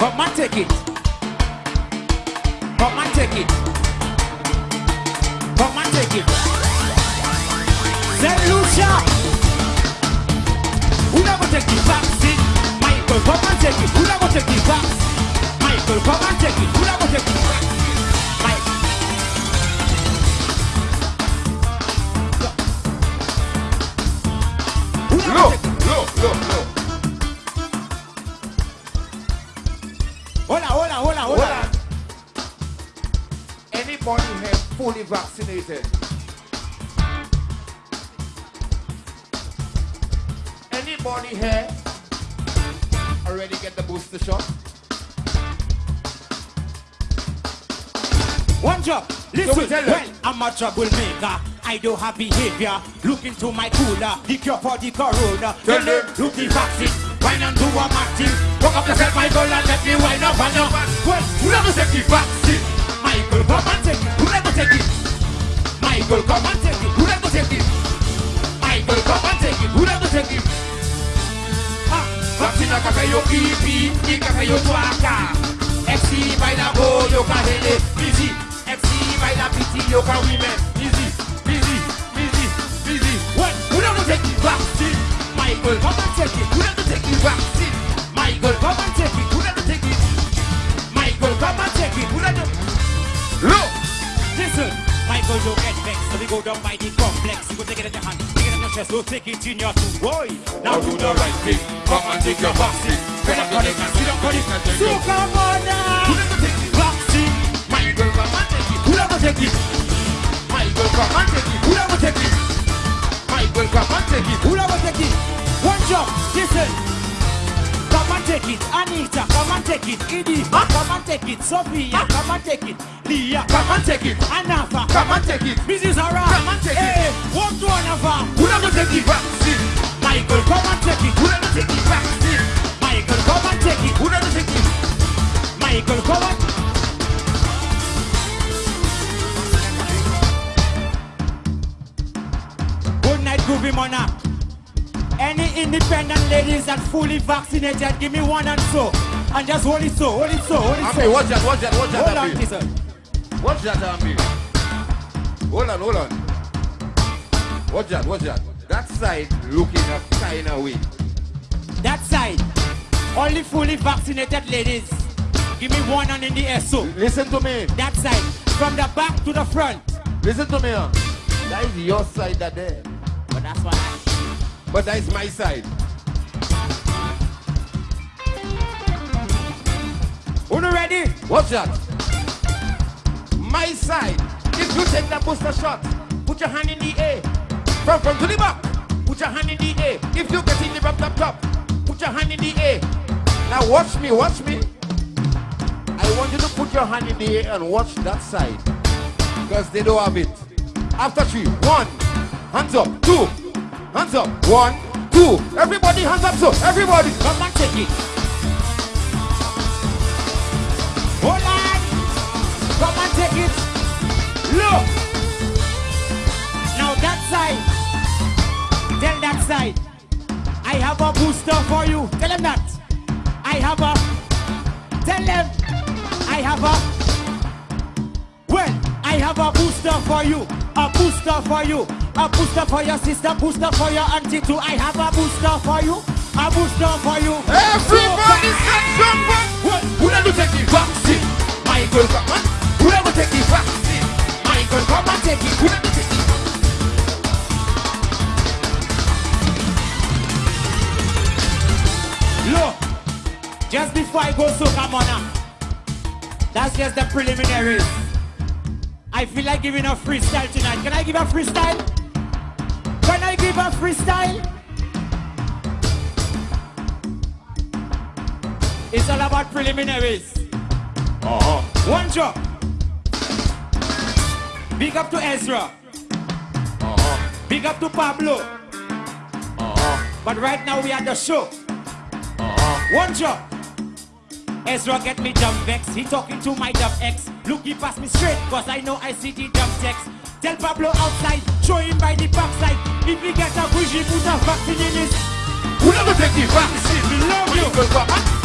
Come and take it. Come and take it. Come and take it. Saint Lucia. Who never take the vaccine? Michael, come and take it. Who never take the vaccine? Michael, come and take it. Who never take the fully vaccinated? Anybody here already get the booster shot? One job. Listen, them? well, I'm a troublemaker. I don't have behavior. Look into my cooler. The cure for the corona. Tell them. Look the vaccine. Wine and do a matching. Walk up yourself, Michael, and let me wind up your back. Well, who never take the vaccine? Michael, come and take it. Who never take it? Michael, come and take it. Who that go take it? Michael, come and take it. Who that go take it? Vaksina ka fe yo kipi, ni ka fe yo twaka FC bay la bo, yo ka hele, busy FC bay la piti, yo ka women, busy, busy, busy, busy What? Who that go take it? Vaksina, Michael, come and take it. Who that vexed. So we go down by the complex. You go take it in your hand, take it in your chest, don't take it in your two. Boy, now do the right thing. Come and take your vaccine. Better cut it and sit down, cut it. So come on now. Who never take the vaccine? Michael, come and take it. Who never take it? Michael, come and take it. Who never take it? Michael, come and take it. Who never take it? One job, listen. Take it, Anita, come and take it, Edie, come and take it, Sophia, come and take it, Leah, come and take it, Anafa, Come and take it. Mrs. Hara, Come and take it. hey, one to Anafa, Who never take the vaccine? Michael, come and take it, Who never take the vaccine? Michael, come and take it, Who never take it? Michael, come and. Good night, Groovy Monarch. Any independent ladies that fully vaccinated, give me one and so. And just hold it so, hold it so, hold it Ami, so. watch that, watch that, watch that, Hold on, Ami. listen. Watch that, Ami. Hold on, hold on. Watch that, watch that. That side looking a kind of way. That side, only fully vaccinated ladies. Give me one hand in the air so. Listen to me. That side, from the back to the front. Listen to me. That is your side that there. But that's what I. But that is my side. Who ready? Watch that. My side. If you take that booster shot, put your hand in the air. From front to the back, put your hand in the air. If you get in the up, up, top, put your hand in the air. Now watch me, watch me. I want you to put your hand in the air and watch that side. Because they don't have it. After three, one, hands up, two, hands up, one, two. Everybody hands up, so everybody. Come and take it. Hold on. Come and take it. Look. Now that side. Tell that side. I have a booster for you. Tell them that. I have a. Tell them. I have a. Well, I have a booster for you. A booster for you. A booster for your sister. Booster for your auntie too. I have a booster for you. A booster for you. Everybody say something. What? Who never take the vaccine? Michael, come on. Who never take the vaccine? Michael, come and take it. Who never take it? Look, just before I go so come on mona, that's just the preliminaries. I feel like giving a freestyle tonight. Can I give a freestyle? Can I give a freestyle? It's all about preliminaries. Uh-huh. One drop. Big up to Ezra. Uh-huh. Big up to Pablo. Uh-huh. But right now we are the show. Uh-huh. One job. Ezra get me dumb vex. He talking to my dumb ex. Look, he pass me straight, cause I know I see the dumb text. Tell Pablo outside, show him by the backside. If he get a bougie, put a vaccine in his. Who never take the vaccine? We love you. Michael, come on.